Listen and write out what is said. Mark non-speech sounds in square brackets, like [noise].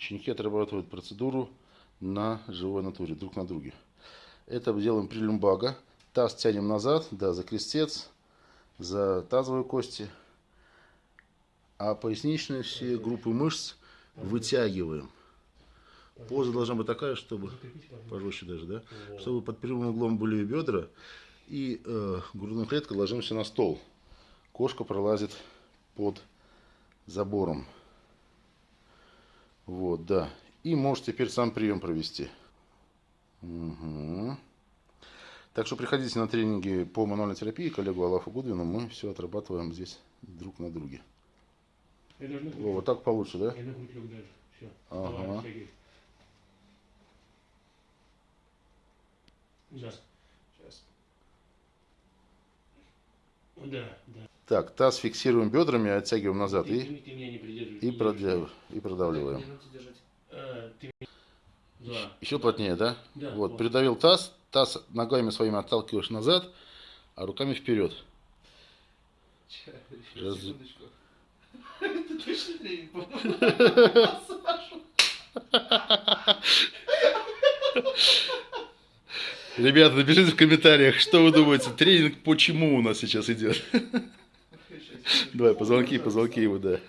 Ученики отрабатывают процедуру на живой натуре, друг на друге. Это делаем при люмбага. Таз тянем назад, да, за крестец, за тазовые кости. А поясничные все группы мышц вытягиваем. Поза должна быть такая, чтобы, пожестче даже, да, чтобы под прямым углом были бедра. И э, грудная клетка ложимся на стол. Кошка пролазит под забором. Вот, да. И можешь теперь сам прием провести. Угу. Так что приходите на тренинги по мануальной терапии коллегу Алафу Гудвину. Мы все отрабатываем здесь друг на друге. О, вот так получше, да? Ага. Да. Сейчас. Да, да. Так, таз фиксируем бедрами, оттягиваем назад Ты, и, ты- меня не придерживаешь. и, не продля- и продавливаем. Держать. А, ты меня- Да. Еще плотнее, да? Да, Вот, вот. придавил таз, таз ногами своими отталкиваешь назад, а руками вперед. Раз- секундочку. [laughs] Это точно тренинг по [laughs] [laughs] Ребята, напишите в комментариях, что вы думаете, тренинг почему у нас сейчас идет. Давай, позвонки, позвонки его, да.